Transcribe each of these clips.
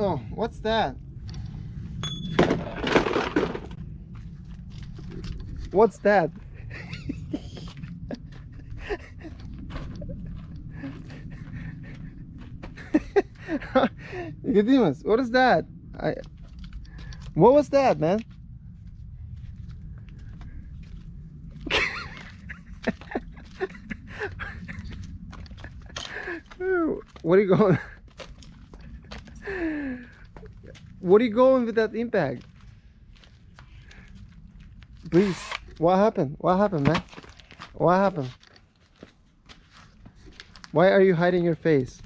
Oh, what's that? What's that? Nicodemus, what is that? I what was that, man? what are you going? What are you going with that impact? Please, what happened? What happened, man? What happened? Why are you hiding your face?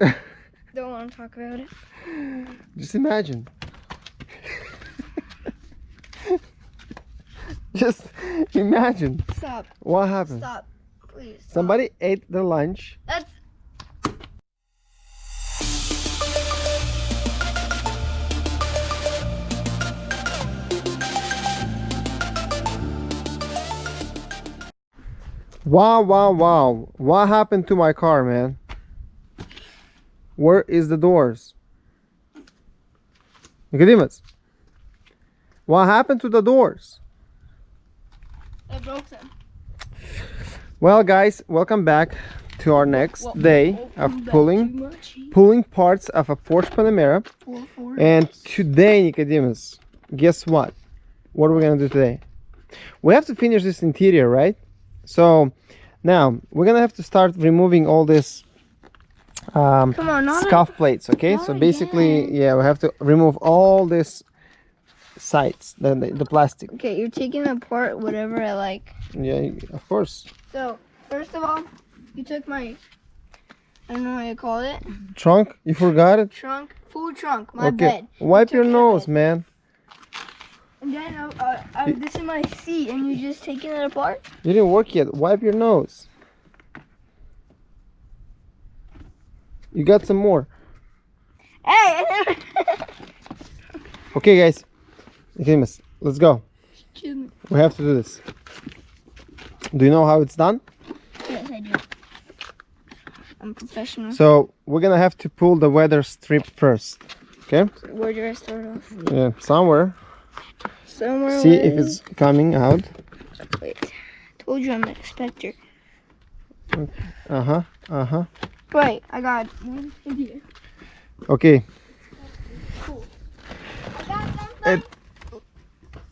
Don't want to talk about it. Just imagine. Just imagine. Stop. What happened? Stop. Please. Stop. Somebody ate their lunch. That's. Wow, wow, wow. What happened to my car, man? Where is the doors? Nicodemus. What happened to the doors? I broke them. Well, guys, welcome back to our next Well, day of pulling pulling parts of a Porsche Panamera. Four, four. And today, Nicodemus, guess what? What are we gonna do today? We have to finish this interior, right? So now we're gonna have to start removing all this um, on, scuff plates. Okay, so basically, again. yeah, we have to remove all this sides, the, the the plastic. Okay, you're taking apart whatever I like. Yeah, of course. So, first of all, you took my, I don't know how you call it, Trunk, you forgot it. trunk, Full trunk, my okay, bed. wipe your nose, bed. man. Uh, uh, this is my seat, and you're just taking it apart? You didn't work yet. Wipe your nose. You got some more. Hey! Okay, guys. Nicodemus, let's go. We have to do this. Do you know how it's done? Yes, I do. I'm professional. So we're gonna have to pull the weather strip first. Okay? Where do I start off? Yeah, somewhere. Somewhere. See if it's coming out. Wait. I Told you I'm an inspector. Uh huh. Uh huh. Wait, I got one idea. Okay. Cool. I got something. It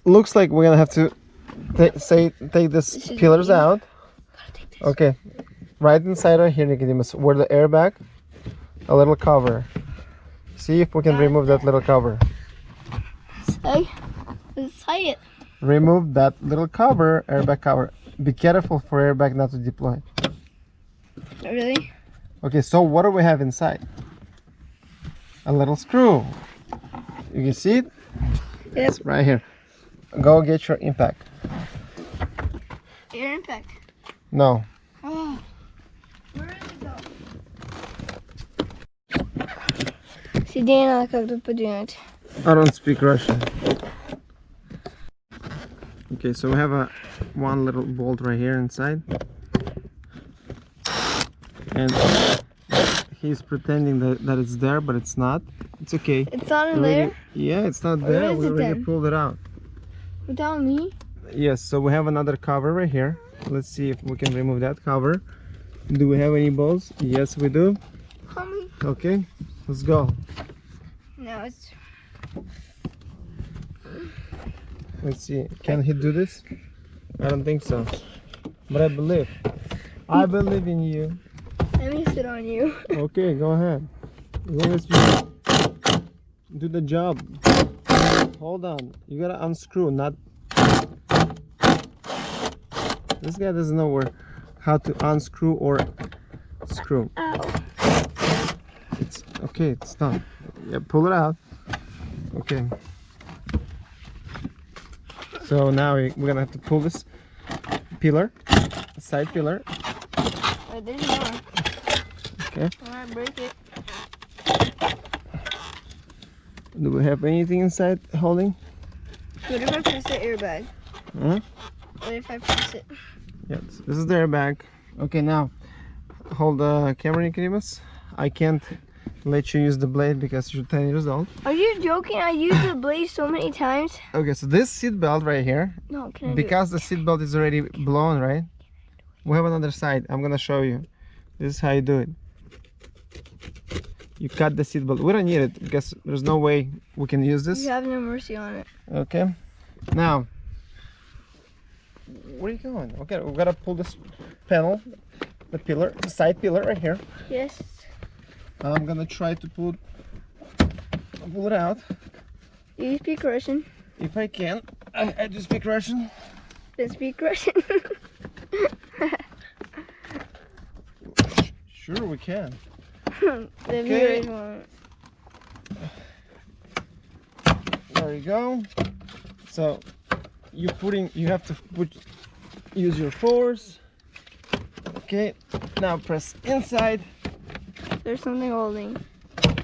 looks like we're gonna have to say take these This pillars out. Gotta take this. Okay. Right inside right here, Nicodemus, where the airbag, a little cover. See if we can Got remove that little cover. Hey, let's tie it. Remove that little cover, airbag cover. Be careful for airbag not to deploy. Really? Okay, so what do we have inside? A little screw. You can see it? Yep. It's right here. Go get your impact. Air impact. No. Oh. Where did it go? Сиденье как-то подвинуть. I don't speak Russian. Okay, so we have a one little bolt right here inside. And he's pretending that, that it's there, but it's not. It's okay. It's not in already- there. Yeah, it's not there We it already then? pulled it out. Without me. Yes, so we have another cover right here. Let's see if we can remove that cover. Do we have any balls? Yes, we do. Okay, let's go. No, it's. Let's see. Can he do this? I don't think so. But I believe. I believe in you. Let me sit on you. Okay, go ahead. As long as you do the job. Hold on. You gotta unscrew, not. This guy doesn't know where how to unscrew or screw. Ow. It's okay, it's done. Yeah, pull it out. Okay. So now we, we're gonna have to pull this pillar, side pillar. There's more. Okay. I might break it. Do we have anything inside holding? What if I press the airbag? Huh? What if I press it? Yes. This is the airbag. Okay, now hold the camera, Nicodemus. I can't let you use the blade because you're 10 years old. Are you joking? I used the blade so many times. Okay, so this seat belt right here, No, can I because the seat belt is already blown, right? We have another side. I'm gonna show you. This is how you do it. You cut the seat belt. We don't need it because there's no way we can use this. You have no mercy on it. Okay. Now, where are you going? Okay, we gotta pull this panel, the pillar, the side pillar right here. Yes. I'm gonna try to pull pull it out Do you speak Russian? if I can. I, I do speak Russian. Then speak Russian. Sure, we can. the won't. There you go. So you're putting you have to put use your force. Okay. Now press inside There's something holding.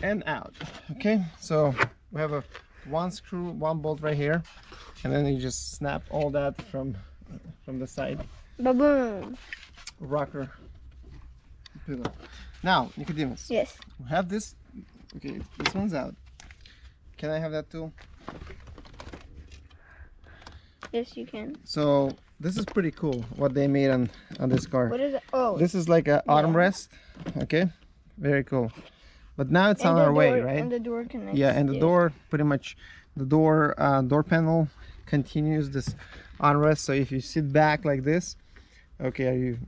and out. Okay. So we have a one screw, one bolt right here, and then you just snap all that from from the side Ba-boom. rocker pillar. Now, Nicodemus, Yes. we have this. Okay, this one's out. Can I have that tool? Yes, you can. So this is pretty cool what they made on on this car. What is it? Oh. This is like a armrest. Okay, very cool. But now it's and on our way, right? And the door connects. Yeah, and the to- door pretty much the door uh, door panel continues this armrest. So if you sit back like this, okay, are you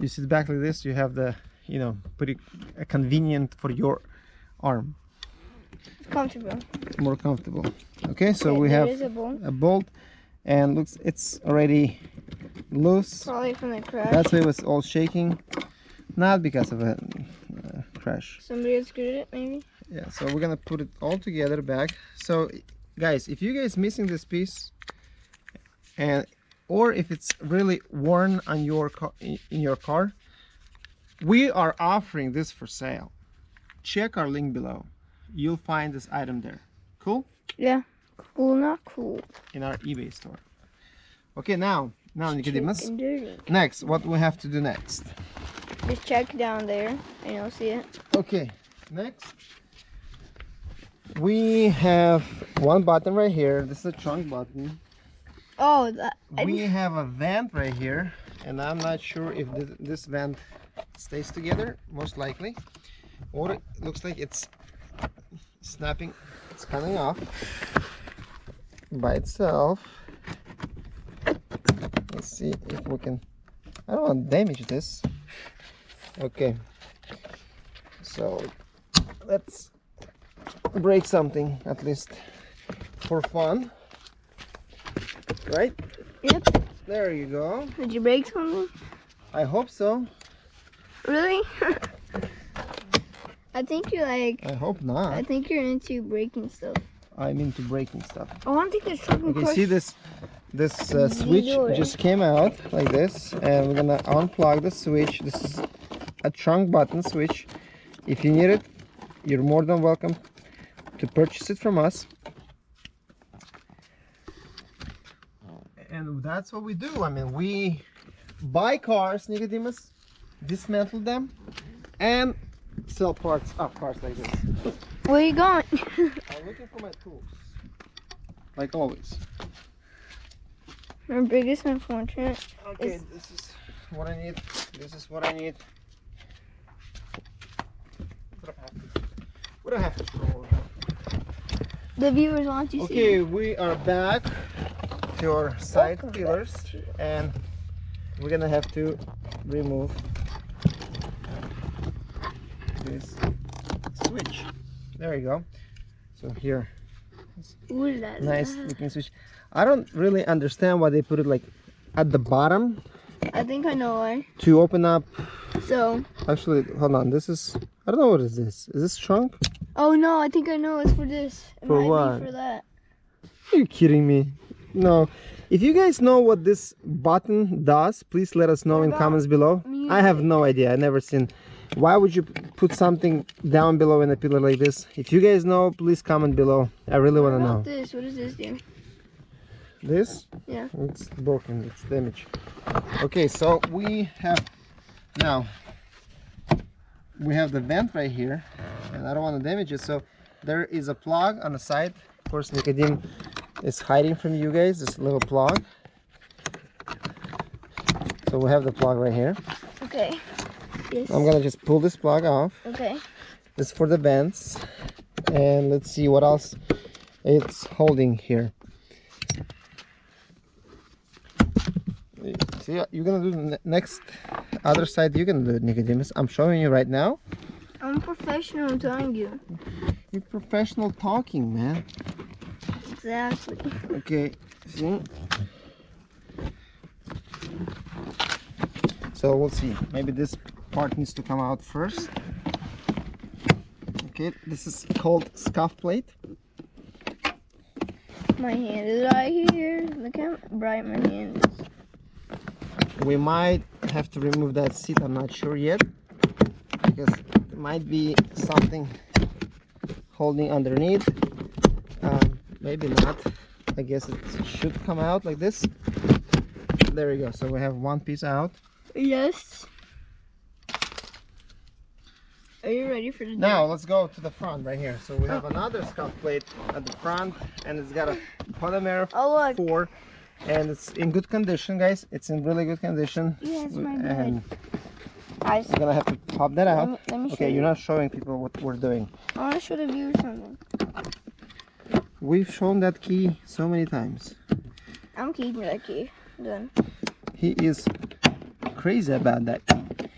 you sit back like this, you have the you know pretty uh, convenient for your arm. It's comfortable. It's more comfortable. Okay, so Okay, we have a bolt. a bolt, and looks it's already loose. Probably from the crash. That's why it was all shaking, not because of a uh, crash. Somebody had screwed it, maybe. Yeah, so we're gonna put it all together back. So, guys, if you guys missing this piece, and or if it's really worn on your car in your car, we are offering this for sale. Check our link below. You'll find this item there. Cool Yeah. Cool, not cool. in our eBay store. Okay, now, now Nicodemus. Next, what we have to do next? Just check down there, and you'll see it. Okay, next we have one button right here. This is a trunk button. Oh, that. We have a vent right here, and I'm not sure if this, this vent stays together. Most likely, or it looks like it's snapping. It's coming off by itself. Let's see if we can. I don't want to damage this. Okay. So let's break something at least for fun. Right? Yep. There you go. Did you break something? I hope so. Really? I think you're like. I hope not. I think you're into breaking stuff. I'm into breaking stuff. I want to take this truck Okay, see this this uh, switch just came out like this and we're gonna unplug the switch. This is a trunk button switch. If you need it, you're more than welcome to purchase it from us. And that's what we do. I mean, we buy cars, Nicodemus, dismantle them, and sell parts of cars like this. Where are you going? I'm looking for my tools, like always. my biggest unfortunate. Okay, Is- this is what I need. This is what I need. We don't have to, we don't have to scroll. The viewers want to see. Okay, we are back to our side Welcome pillars, and we're gonna have to remove this switch. There you go. So here, Ooh nice looking switch. I don't really understand why they put it like at the bottom I think I know why. to open up So. Actually, hold on. This is I don't know what is this. Is this trunk? Oh no, I think I know. It's for this. It For might what? Be for that. Are you kidding me? No. If you guys know what this button does, please let us know What in comments below. I have no idea. I never seen. Why would you put something down below in a pillar like this? If you guys know, please comment below. I really want to know. this? What does this do? This? Yeah. It's broken. It's damaged. Okay, so we have now. we have the vent right here and I don't want to damage it so there is a plug on the side of course Nicodim is hiding from you guys this little plug so we have the plug right here Okay. Yes. I'm gonna just pull this plug off Okay. this is for the vents and let's see what else it's holding here see you're gonna do the next other side you're gonna do it Nicodemus I'm showing you right now I'm professional, I'm telling you. you're professional talking man Exactly. okay see so we'll see maybe this part needs to come out first okay this is called scuff plate My hand is right here. Look how bright my hand is. We might have to remove that seat i'm not sure yet because it might be something holding underneath. Um, maybe not. I guess it should come out like this. There we go so we have one piece out. Yes. Are you ready for the now let's go to the front right here. So we have another scuff plate at the front and it's got a polymer Oh look. four and it's in good condition guys it's in really good condition Yes, my and we're gonna have to pop that let out me, let me show okay you. you're not showing people what we're doing I want to show the viewers something. we've shown that key so many times I'm keeping that key. Done. he is crazy about that key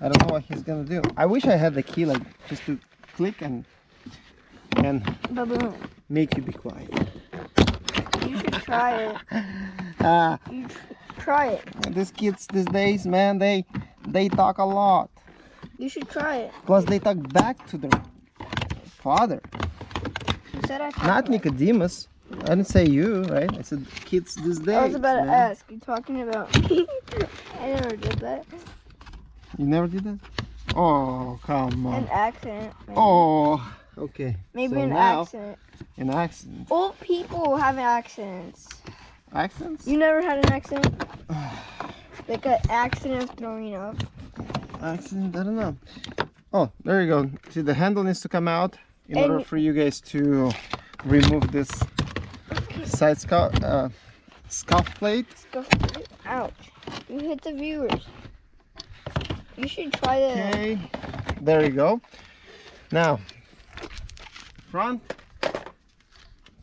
I don't know what he's gonna do I wish I had the key like just to click and and Baboon. make you be quiet try it. ah You tr- try it. these kids these days man they they talk a lot You should try it. plus they talk back to their father You said I not. Nicodemus I didn't say you right I said kids these days I was about to ask. You talking about me? I never did that. you never did that oh come on An accident. Maybe, oh okay maybe so an now- accident. an accident Old people have accidents. accidents You never had an accident? like an accident of throwing up. accident i don't know oh there you go see the handle needs to come out in And- order for you guys to remove this side scuff uh, scuff plate Go- Ouch. You hit the viewers. You should try that. okay there you go now front.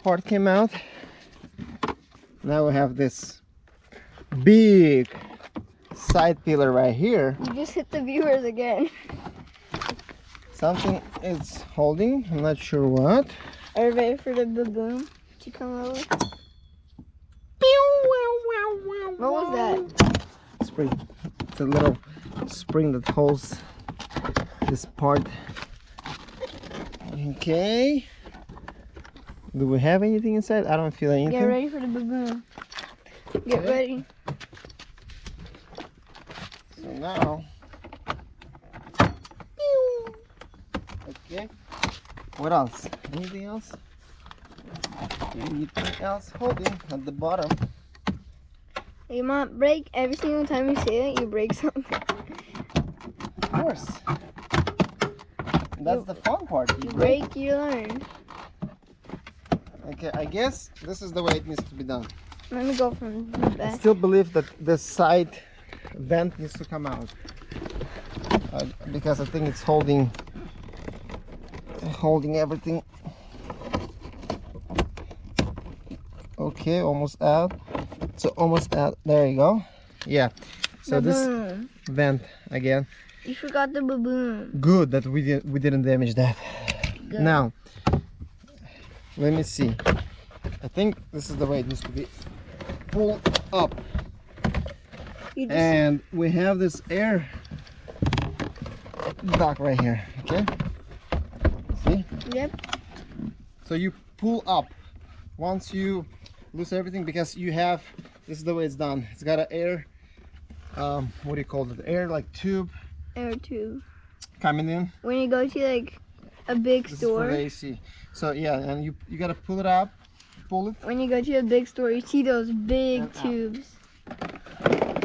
Part came out. Now we have this big side pillar right here. You just hit the viewers again. something is holding. I'm not sure what. Are you ready for the boom to come over? What was that? spring. It's a little spring that holds this part okay do we have anything inside i don't feel anything Get ready for the baboon. Get Okay. ready. So now, okay. What else? Anything else? Anything else holding at the bottom? You might break every single time you say it. You break something. Of course. That's You- the fun part. You You break. break, you learn. Okay, I guess this is the way it needs to be done. Let me go from the I still believe that the side vent needs to come out uh, because I think it's holding holding everything. Okay, almost out. So almost out. There you go. Yeah. So this vent again. You forgot the baboon. Good that we did we didn't damage that. Good. Now, let me see. I think this is the way it needs to be pulled up. And we have this air duct right here okay see yep. so you pull up once you lose everything because you have this is the way it's done it's got an air um what do you call it air like tube Air tube. coming in When you go to like a big this is for the store, AC so yeah and you you gotta pull it up pull it when you go to a big store, you see those big And out. tubes.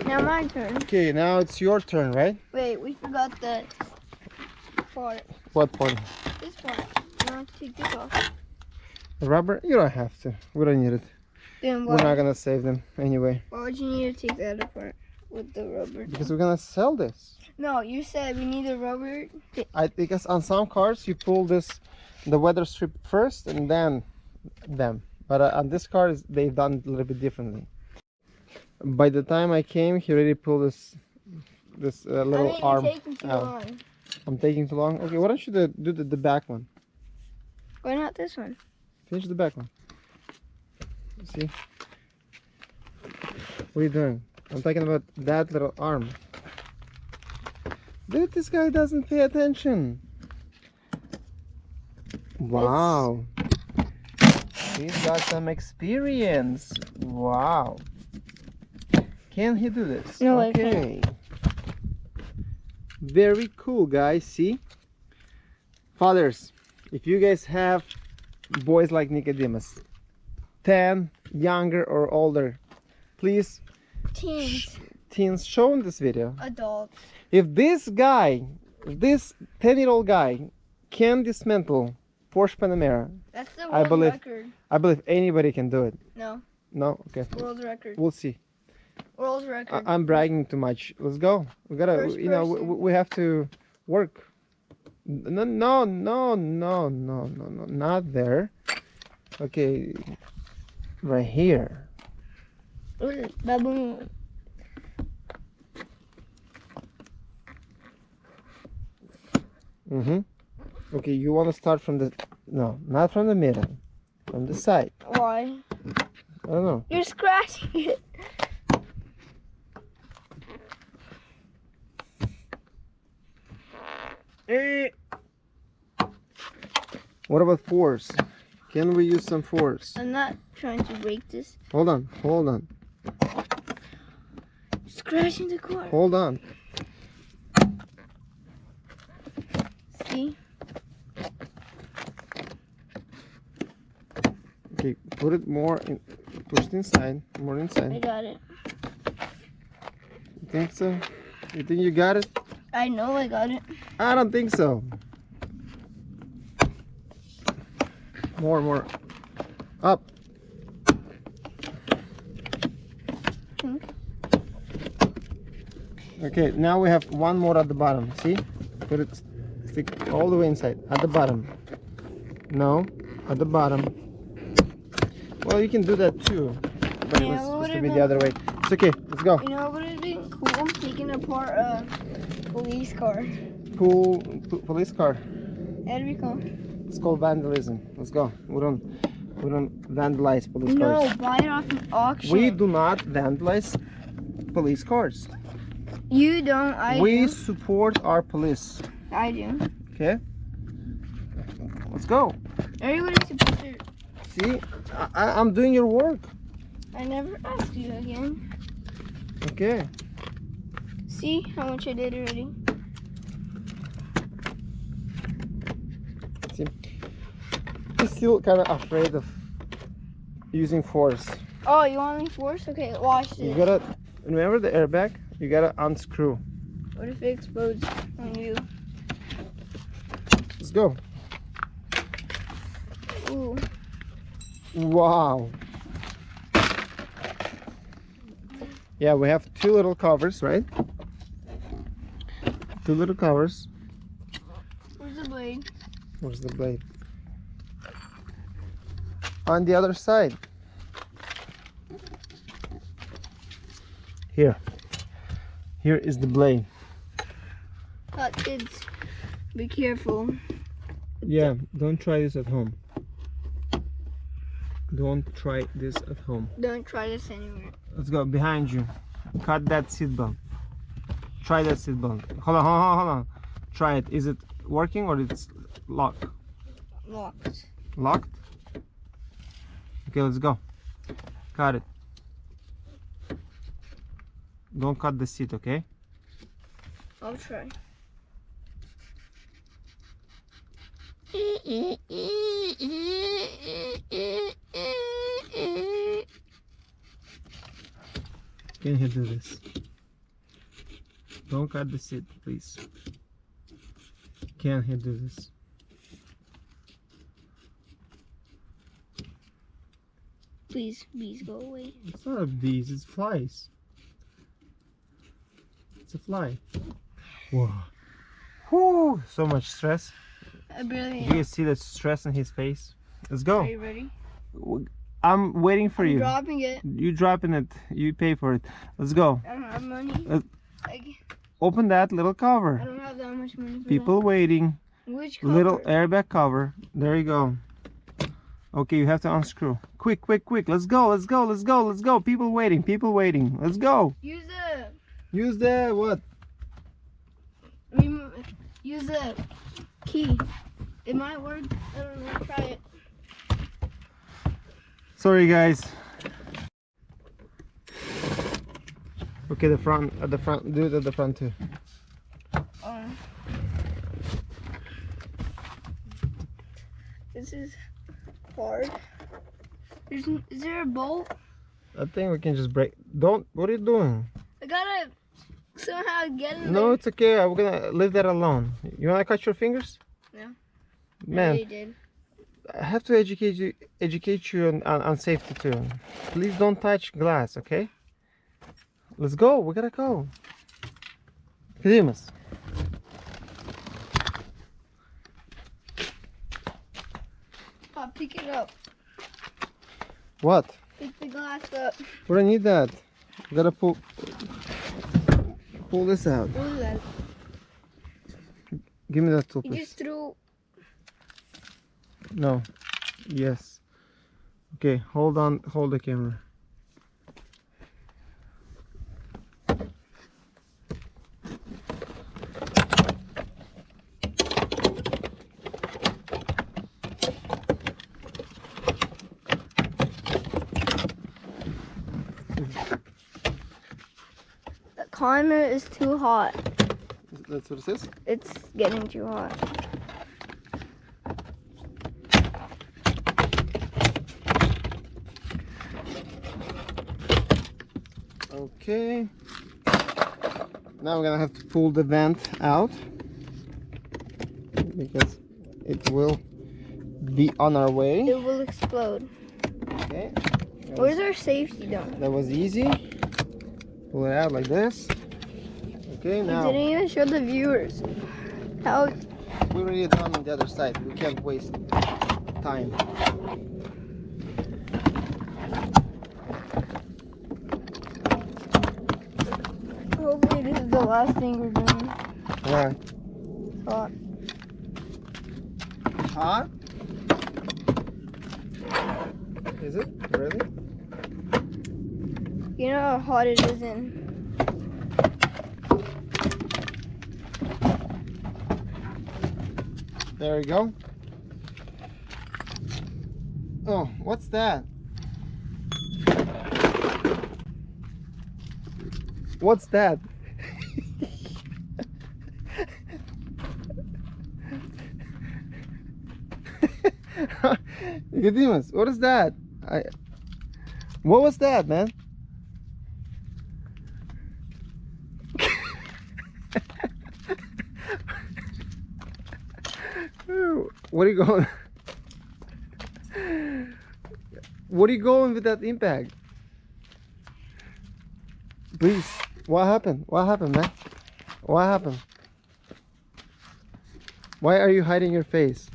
Now my turn. Okay, now it's your turn, right? Wait, we forgot the part. What part? This part. You want to take this off? The rubber? You don't have to. We don't need it. Then We're not gonna save them anyway. why would you need to take that apart with the rubber? Because we're gonna sell this. No, you said we need the rubber. I because on some cars you pull this, the weather strip first and then them. But uh, on this car, they've done it a little bit differently. By the time I came, he already pulled this this uh, I little mean, arm. taking too out. long. I'm taking too long. Okay, why don't you do, do the, the back one? Why not this one? Finish the back one. See? What are you doing? I'm talking about that little arm. Dude, this guy doesn't pay attention. Wow. He's got some experience. Wow. Can he do this? No, okay. Very cool, guys. See? Fathers, if you guys have boys like Nicodemus, 10, younger or older, please, Teens, teens, show them this video. adults. If this guy, if this 10 year old guy can dismantle Porsche Panamera, That's the I world believe- record. I believe anybody can do it. No, No? Okay. world record. We'll see. World record. I'm bragging too much. Let's go. We gotta, First you know, we, we have to work. No, no, no, no, no, no, no, not there. Okay, right here. Mm-hmm. Okay, you want to start from the, no, not from the middle, from the side. Why? I don't know. You're scratching it. Eh. What about force? Can we use some force? I'm not trying to break this. Hold on, hold on, Scratching the car. hold on. See? Okay, put it more in, push it inside, more inside. I got it. You think so? You think you got it? I know I got it. I don't think so. More, more. Up. Okay, now we have one more at the bottom. See? Put it, stick all the way inside. At the bottom. No, at the bottom. Well, you can do that too. But it Yeah, was supposed to be the other way. It's okay. Let's go. You know what would have been cool? Taking apart a uh, police car. Cool police car. That'd be cool. It's called vandalism. Let's go. We don't, we don't vandalize police No, cars. No, buy it off an auction. We do not vandalize police cars. You don't. I we do. support our police. I do. Okay. Let's go. Everybody's supposed to. See, I, I'm doing your work. I never asked you again. Okay. See how much I did already. I'm still kind of afraid of using force. Oh, you want me force? Okay, watch You gotta remember the airbag. You gotta unscrew. What if it explodes on you? Let's go. Ooh. Wow. Yeah, we have two little covers, right? Two little covers. Where's the blade? Where's the blade? On the other side. Here. Here is the blade. Uh, kids, be careful. Yeah, don't try this at home. Don't try this at home. Don't try this anywhere. Let's go behind you. Cut that seatbelt. Try that seatbelt. Hold on, hold on, hold on. Try it. Is it working or it's locked? Locked. Locked? Okay, let's go. Cut it. Don't cut the seat, okay? I'll try. Can he do this? Don't cut the seat, please. Can he do this? Please, bees, go away. It's not a bees, it's flies. It's a fly. Whoa. Whew, so much stress. I barely Do you see the stress in his face? Let's go. Are you ready? I'm waiting for I'm you. dropping it. You dropping it. You pay for it. Let's go. I don't have money. I, Open that little cover. I don't have that much money People waiting. Which cover? Little airbag cover. There you go. Okay, you have to unscrew. Quick, quick, quick. Let's go. Let's go. Let's go. Let's go. People waiting. People waiting. Let's go. Use the Use the what? Use the key. It might work. I don't know. Try it. Sorry, guys. Okay, the front. At the front. Do it at the front too. Um, this is. N- is there a bolt? I think we can just break. Don't. What are you doing? I gotta somehow get in No, there. it's okay. I'm gonna leave that alone. You wanna cut your fingers? Yeah. Man, did. I have to educate you, educate you on, on, on safety too. Please don't touch glass, okay? Let's go. We gotta go. Pedimos. Oh, pick it up. What? Pick the glass up. We don't need that. We gotta pull pull this out. Was that? Give me that tool, You just threw. No. Yes. Okay. Hold on. Hold the camera. The climate is too hot. That's what it says. It's getting too hot. Okay. Now we're gonna have to pull the vent out because it will be on our way. It will explode. Okay. Where's our safety done? That was easy. Pull it out like this. Okay, You now didn't even show the viewers how we already done on the other side. We can't waste time. hopefully this is the last thing we're doing. Right. It's hot. Hot? Is it? Really? You know how hot it is in There we go. Oh, what's that? What's that? Nicodemus, what is that? I, what was that, man? What are you going? What are you going with that impact? Please, what happened? What happened, man? What happened? Why are you hiding your face?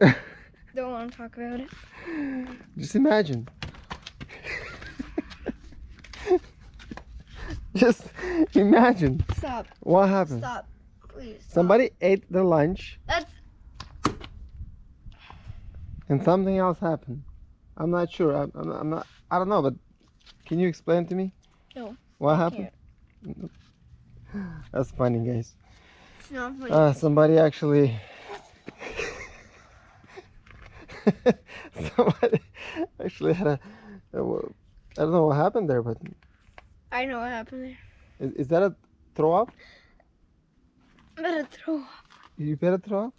Don't want to talk about it. Just imagine. Just imagine Stop. what happened. Stop. Please. Stop. Somebody ate their lunch That's and something else happened. I'm not sure. I'm, I'm, not, I'm not. I don't know. But can you explain to me? No, What happened? That's funny, guys. it's not funny. Uh, somebody actually. somebody actually had a. a I don't know what happened there, but I know what happened there. is, is that a throw up? Gonna throw up. You better throw up.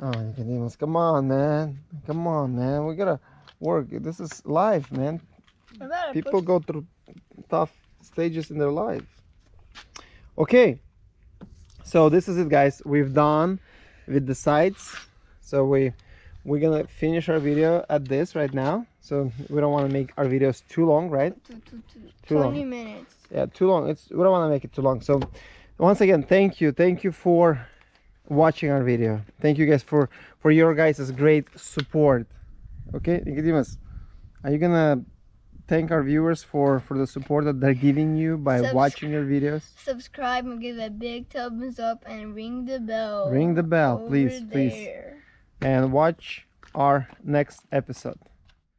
Oh, Nicodemus, come on, man. Come on, man. We gotta work. This is life, man. I'm about to People push, go through tough stages in their life. Okay, so this is it, guys. We've done with the sides. So we we're gonna finish our video at this right now. So we don't want to make our videos too long, right? Two, two. Too long. 20 minutes. yeah too long it's we don't want to make it too long so once again thank you. Thank you for watching our video. Thank you guys for for your guys' great support. Okay Nicodemus are you gonna thank our viewers for for the support that they're giving you by Subs- watching your videos? Subscribe and give a big thumbs up and ring the bell. ring the bell please please. and watch our next episode